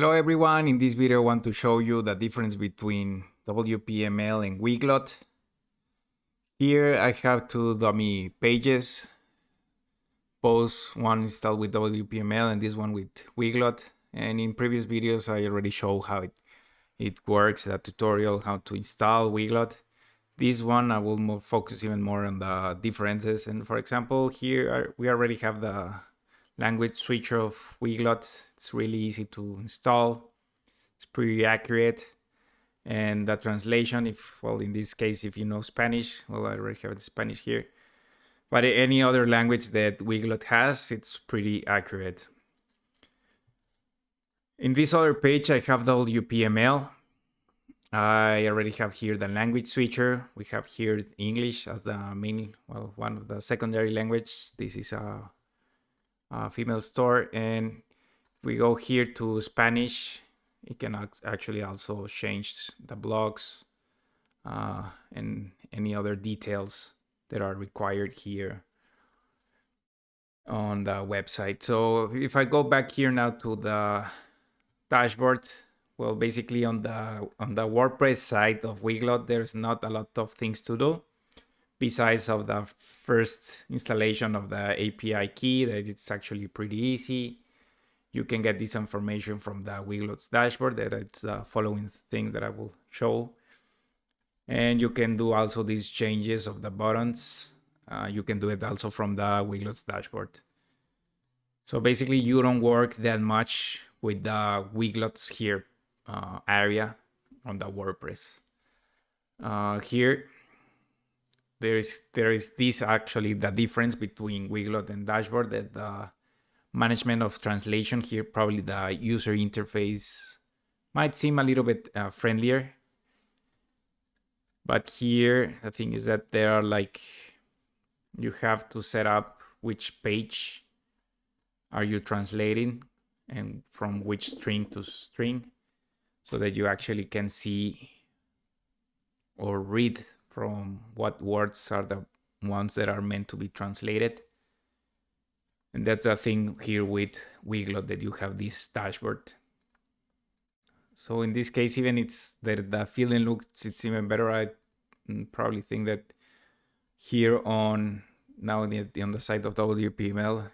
Hello everyone, in this video I want to show you the difference between WPML and Weglot. Here I have two dummy pages, both one installed with WPML and this one with Weglot. And in previous videos I already showed how it, it works, that tutorial, how to install Weglot. This one I will more focus even more on the differences. And for example, here uh, we already have the language switcher of Weglot. It's really easy to install. It's pretty accurate. And the translation, if, well, in this case, if you know Spanish, well, I already have Spanish here. But any other language that Weglot has, it's pretty accurate. In this other page, I have the WPML. I already have here the language switcher. We have here English as the main, well, one of the secondary language. This is a uh, female store. And if we go here to Spanish, it can actually also change the blocks uh, and any other details that are required here on the website. So if I go back here now to the dashboard, well, basically on the on the WordPress side of Weglot, there's not a lot of things to do besides of the first installation of the API key that it's actually pretty easy. You can get this information from the Weglot's dashboard that it's the following thing that I will show. And you can do also these changes of the buttons. Uh, you can do it also from the Weglot's dashboard. So basically you don't work that much with the Weglot's here uh, area on the WordPress. Uh, here there is there is this actually the difference between Weglot and Dashboard that the management of translation here probably the user interface might seem a little bit uh, friendlier. But here the thing is that there are like you have to set up which page are you translating and from which string to string so that you actually can see or read from what words are the ones that are meant to be translated. And that's a thing here with Weglot that you have this dashboard. So in this case, even it's that the feeling looks it's even better. I mm, probably think that here on now on the, on the side of WPML,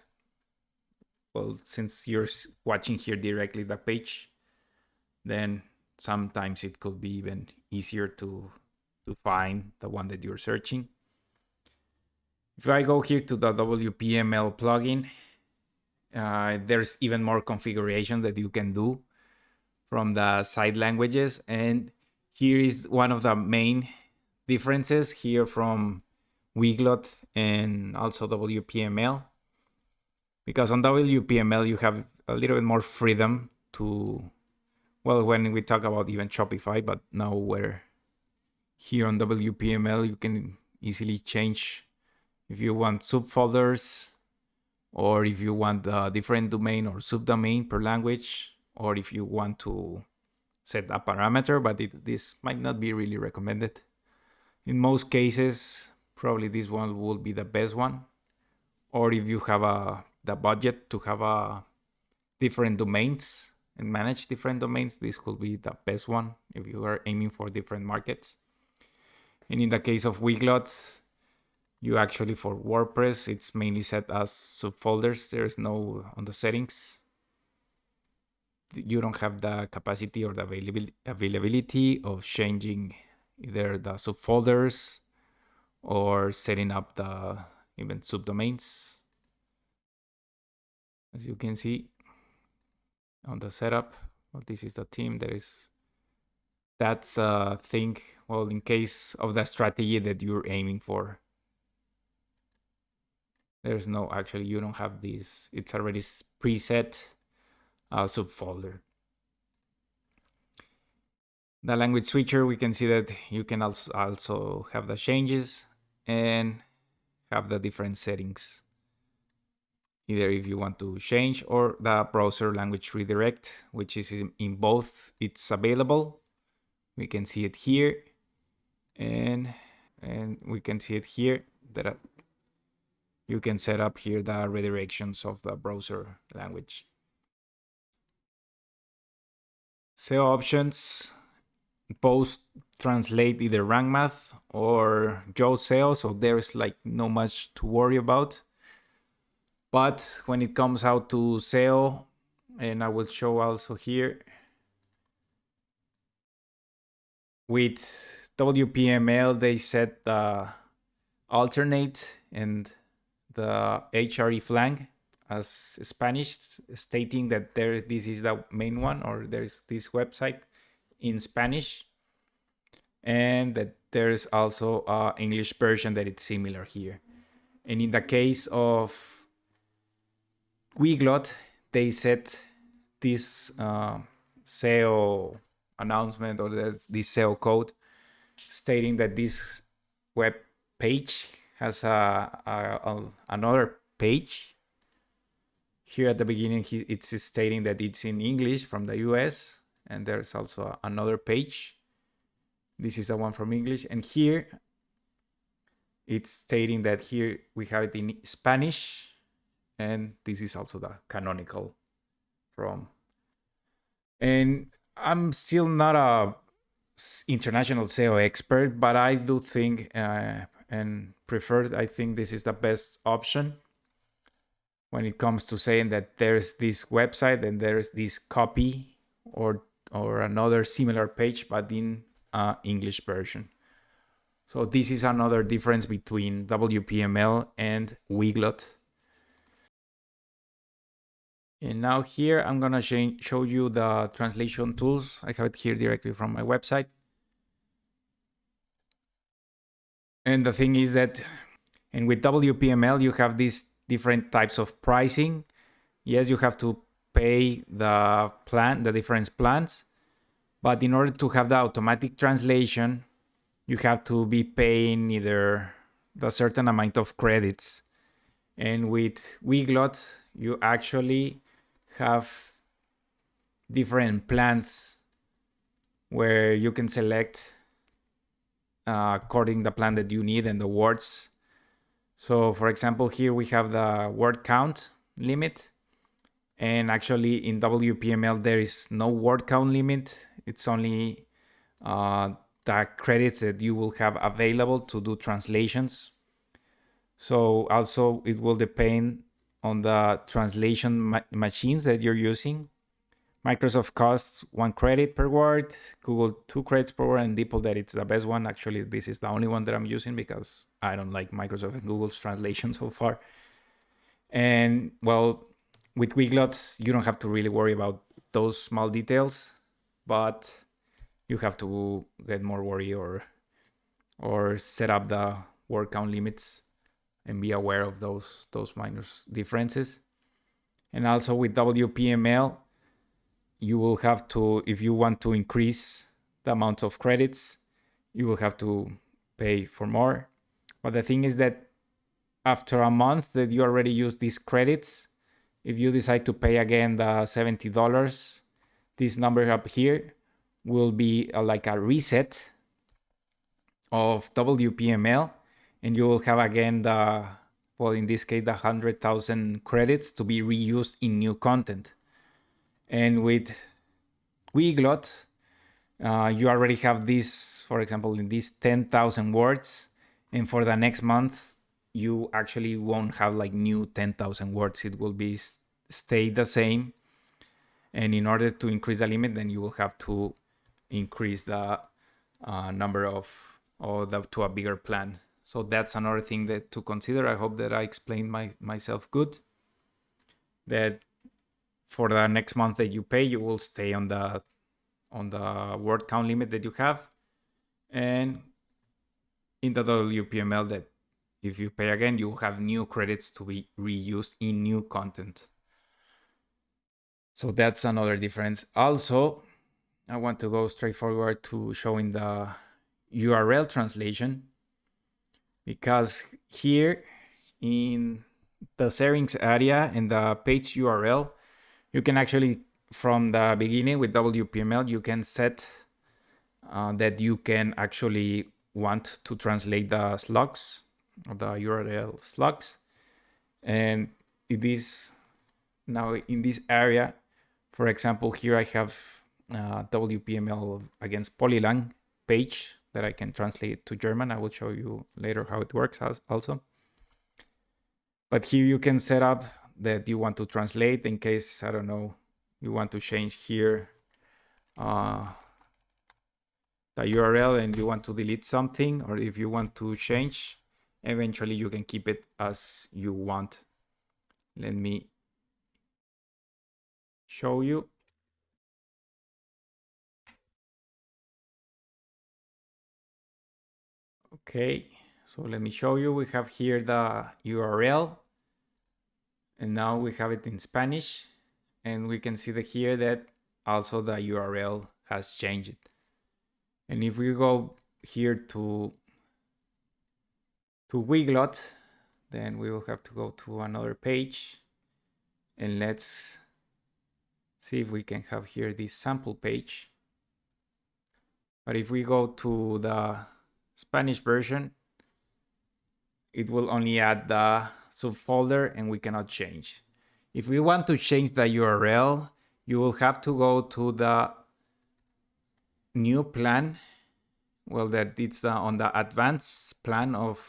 well, since you're watching here directly the page, then sometimes it could be even easier to to find the one that you're searching. If I go here to the WPML plugin, uh, there's even more configuration that you can do from the side languages. And here is one of the main differences here from Weglot and also WPML. Because on WPML, you have a little bit more freedom to, well, when we talk about even Shopify, but now we're here on WPML, you can easily change if you want subfolders or if you want a different domain or subdomain per language, or if you want to set a parameter, but it, this might not be really recommended. In most cases, probably this one will be the best one. Or if you have a the budget to have a different domains and manage different domains, this could be the best one if you are aiming for different markets. And in the case of Weglots, you actually for WordPress, it's mainly set as subfolders. There's no on the settings. You don't have the capacity or the availability of changing either the subfolders or setting up the even subdomains. As you can see on the setup, well, this is the team There is that's a thing, well, in case of the strategy that you're aiming for. There's no, actually, you don't have this. It's already preset uh, subfolder. The language switcher, we can see that you can also, also have the changes and have the different settings. Either if you want to change or the browser language redirect, which is in both, it's available we can see it here and and we can see it here that you can set up here the redirections of the browser language SEO options both translate either rank math or Yoast SEO, so there's like no much to worry about. But when it comes out to SEO, and I will show also here with WPML, they set the alternate and the hreflang as Spanish, stating that there this is the main one or there's this website in Spanish, and that there's also a English version that it's similar here. And in the case of Weglot, they set this uh, SEO announcement or this, this SEO code stating that this web page has a, a, a another page. Here at the beginning, he, it's stating that it's in English from the US, and there's also another page. This is the one from English, and here it's stating that here we have it in Spanish, and this is also the canonical from. And I'm still not a international SEO expert, but I do think uh, and preferred. I think this is the best option when it comes to saying that there's this website and there's this copy or or another similar page but in uh, English version. So this is another difference between WPML and Weglot. And now here I'm gonna show you the translation tools. I have it here directly from my website. And the thing is that, and with WPML, you have these different types of pricing. Yes, you have to pay the plan, the different plans, but in order to have the automatic translation, you have to be paying either the certain amount of credits. And with Weglot, you actually have different plans where you can select uh, according the plan that you need and the words. So for example, here we have the word count limit. And actually in WPML, there is no word count limit. It's only uh, the credits that you will have available to do translations. So also it will depend on the translation ma machines that you're using. Microsoft costs one credit per word, Google two credits per word, and DeepL that it's the best one. Actually, this is the only one that I'm using because I don't like Microsoft and Google's translation so far. And well, with Weglot, you don't have to really worry about those small details, but you have to get more worry or or set up the word count limits and be aware of those those minor differences. And also with WPML, you will have to, if you want to increase the amount of credits, you will have to pay for more. But the thing is that after a month that you already use these credits, if you decide to pay again the $70, this number up here will be a, like a reset of WPML and you will have again the, well, in this case, the 100,000 credits to be reused in new content. And with Weglot, uh, you already have this, for example, in these 10,000 words. And for the next month, you actually won't have like new 10,000 words. It will be stay the same. And in order to increase the limit, then you will have to increase the uh, number of, or the, to a bigger plan. So that's another thing that to consider. I hope that I explained my, myself good. That for the next month that you pay, you will stay on the on the word count limit that you have. And in the WPML that if you pay again, you have new credits to be reused in new content. So that's another difference. Also, I want to go straight forward to showing the URL translation because here in the settings area in the page URL, you can actually from the beginning with WPML you can set uh, that you can actually want to translate the slugs the URL slugs. And it is now in this area for example here I have uh, WPML against Polylang page that I can translate to German. I will show you later how it works also. But here you can set up that you want to translate in case, I don't know, you want to change here uh, the URL and you want to delete something, or if you want to change, eventually you can keep it as you want. Let me show you. Okay, so let me show you. We have here the URL and now we have it in Spanish and we can see that here that also the URL has changed. And if we go here to to Weglot, then we will have to go to another page and let's see if we can have here this sample page. But if we go to the Spanish version, it will only add the subfolder and we cannot change. If we want to change the URL, you will have to go to the new plan. Well, that it's the, on the advanced plan of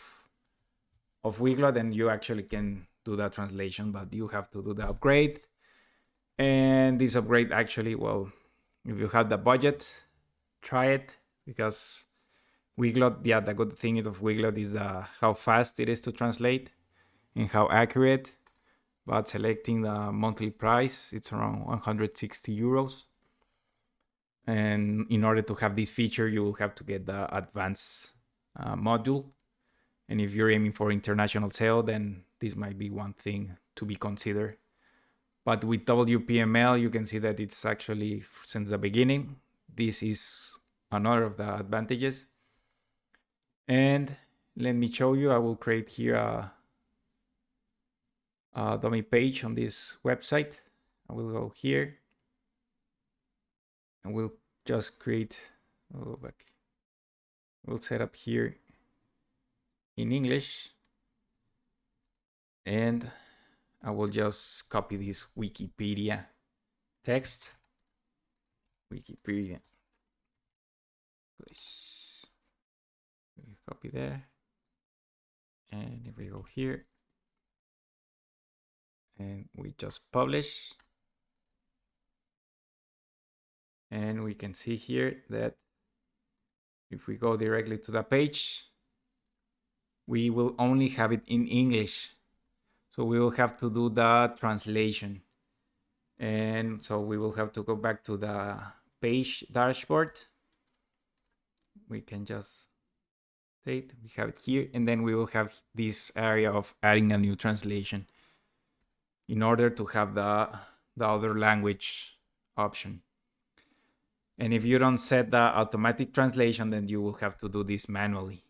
of Weglot, and you actually can do that translation, but you have to do the upgrade. And this upgrade actually, well, if you have the budget, try it because Weglot, yeah, the good thing of Weglot is uh, how fast it is to translate and how accurate. But selecting the monthly price, it's around 160 euros. And in order to have this feature, you will have to get the advanced uh, module. And if you're aiming for international sale, then this might be one thing to be considered. But with WPML, you can see that it's actually since the beginning. This is another of the advantages. And let me show you, I will create here a, a dummy page on this website. I will go here and we'll just create, oh, back. We'll set up here in English and I will just copy this Wikipedia text. Wikipedia. Please copy there. And if we go here and we just publish and we can see here that if we go directly to the page, we will only have it in English. So we will have to do the translation. And so we will have to go back to the page dashboard. We can just we have it here, and then we will have this area of adding a new translation in order to have the, the other language option. And if you don't set the automatic translation, then you will have to do this manually.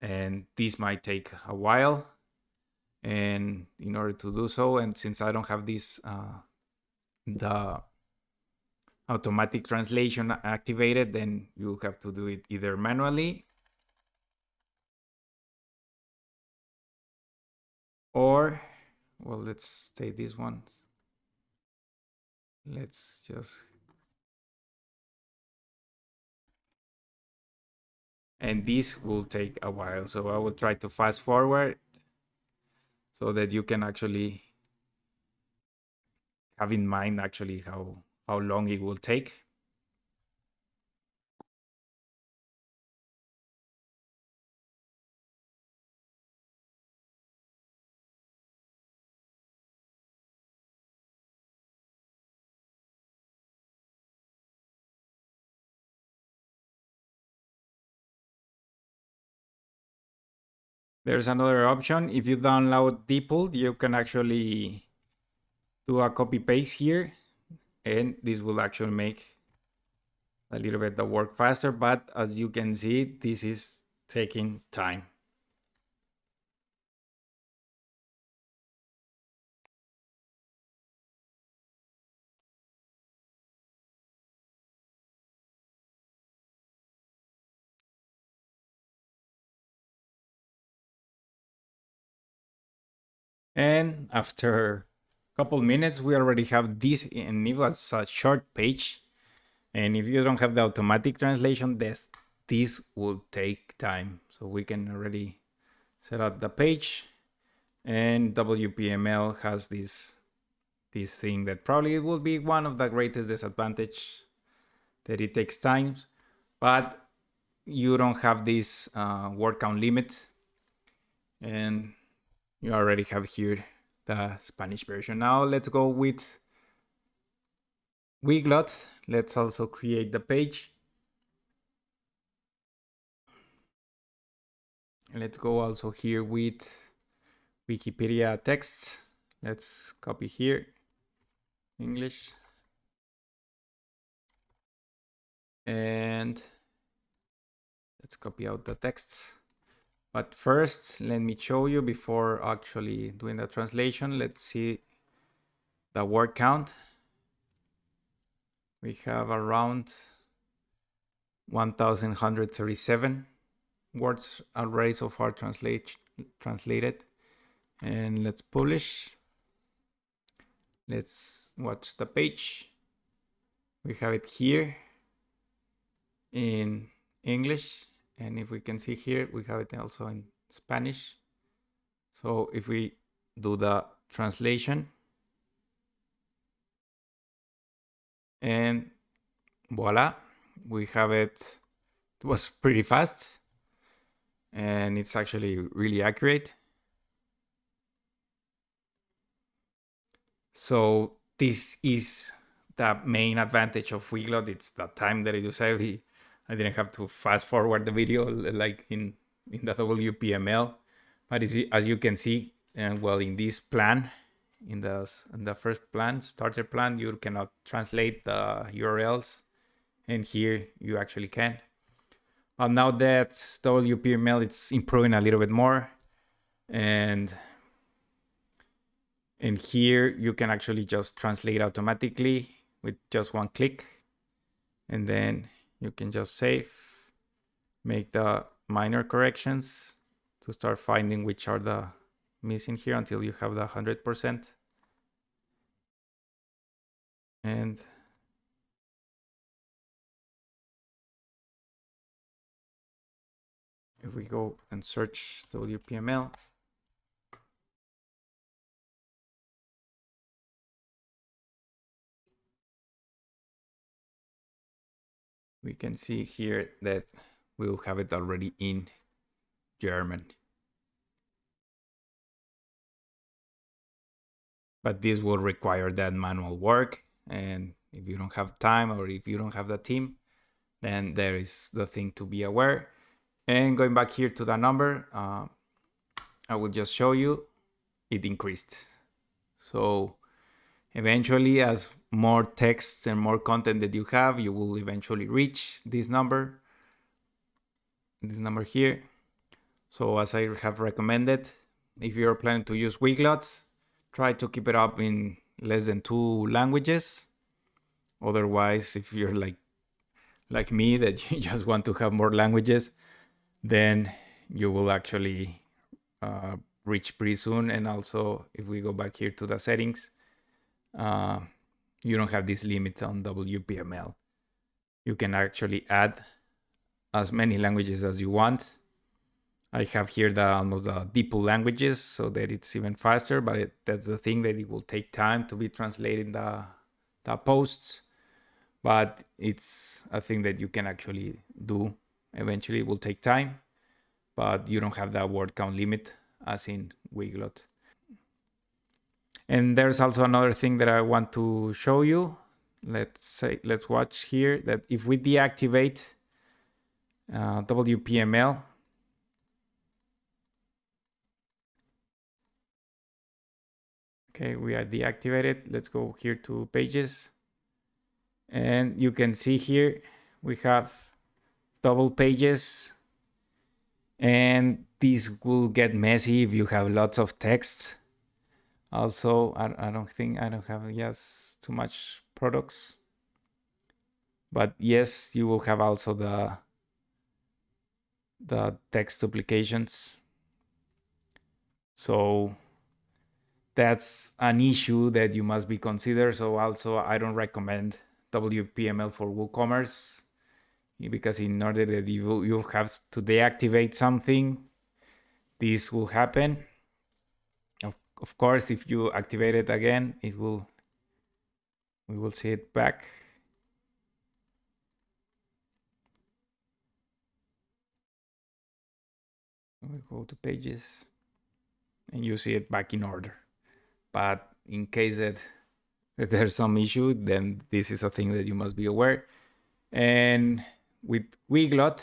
And this might take a while. And in order to do so, and since I don't have this, uh, the automatic translation activated, then you'll have to do it either manually or, well, let's take this one. Let's just and this will take a while. So I will try to fast forward so that you can actually have in mind actually how how long it will take. There's another option. If you download DeepL, you can actually do a copy paste here and this will actually make a little bit the work faster but as you can see this is taking time. And after couple minutes, we already have this and was a short page. And if you don't have the automatic translation, this, this will take time. So we can already set up the page and WPML has this this thing that probably will be one of the greatest disadvantage that it takes time, but you don't have this uh, word count limit and you already have here the Spanish version. Now let's go with Weglot. Let's also create the page. Let's go also here with Wikipedia text. Let's copy here, English. And let's copy out the texts. But first, let me show you before actually doing the translation. Let's see the word count. We have around 1,137 words already so far translate, translated. And let's publish. Let's watch the page. We have it here in English and if we can see here, we have it also in Spanish. So if we do the translation and voila, we have it. It was pretty fast and it's actually really accurate. So this is the main advantage of Weglot. It's the time that you save. I didn't have to fast forward the video like in, in the WPML. But as you can see, uh, well, in this plan, in the, in the first plan, starter plan, you cannot translate the URLs. And here you actually can. But now that WPML, it's improving a little bit more. And, and here you can actually just translate automatically with just one click. And then you can just save, make the minor corrections to start finding which are the missing here until you have the 100%. And if we go and search WPML, we can see here that we'll have it already in German. But this will require that manual work. And if you don't have time or if you don't have the team, then there is the thing to be aware. And going back here to the number, uh, I will just show you it increased. So eventually as more texts and more content that you have, you will eventually reach this number, this number here. So as I have recommended, if you're planning to use Weglot, try to keep it up in less than two languages. Otherwise, if you're like like me that you just want to have more languages, then you will actually uh, reach pretty soon. And also, if we go back here to the settings, uh, you don't have this limit on WPML. You can actually add as many languages as you want. I have here the almost the DeepL languages so that it's even faster, but it, that's the thing that it will take time to be translating the, the posts. But it's a thing that you can actually do. Eventually it will take time, but you don't have that word count limit as in Weglot. And there's also another thing that I want to show you. Let's say, let's watch here that if we deactivate uh, WPML, okay, we are deactivated. Let's go here to pages. And you can see here, we have double pages and this will get messy if you have lots of text also I, I don't think I don't have yes too much products but yes you will have also the the text duplications so that's an issue that you must be considered. So also I don't recommend WPML for WooCommerce because in order that you, you have to deactivate something, this will happen. Of, course, if you activate it again, it will, we will see it back. We go to pages and you see it back in order. But in case that, that there's some issue, then this is a thing that you must be aware. And with Weglot,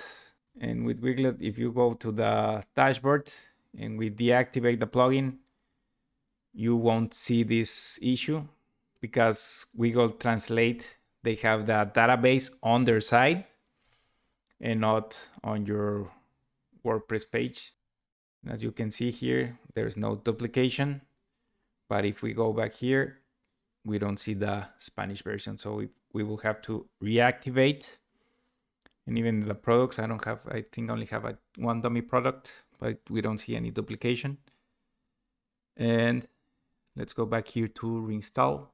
and with Weglot, if you go to the dashboard and we deactivate the plugin, you won't see this issue because Weglot Translate, they have the database on their side and not on your WordPress page. As you can see here, there's no duplication. But if we go back here, we don't see the Spanish version. So we, we will have to reactivate. And even the products, I don't have, I think only have a one dummy product, but we don't see any duplication. And let's go back here to reinstall,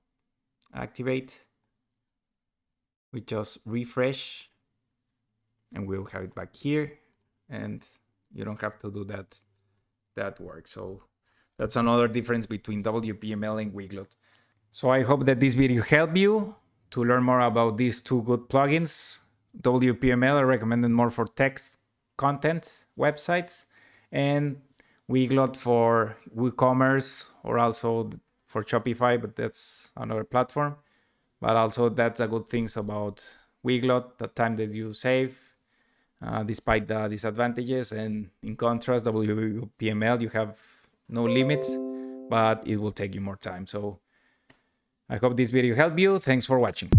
activate. We just refresh and we'll have it back here. And you don't have to do that, that work. So that's another difference between WPML and Weglot. So I hope that this video helped you to learn more about these two good plugins. WPML recommended more for text content websites and Weglot for WooCommerce or also for Shopify, but that's another platform. But also that's a good things about Weglot, the time that you save, uh, despite the disadvantages. And in contrast, WPML, you have no limits, but it will take you more time. So I hope this video helped you. Thanks for watching.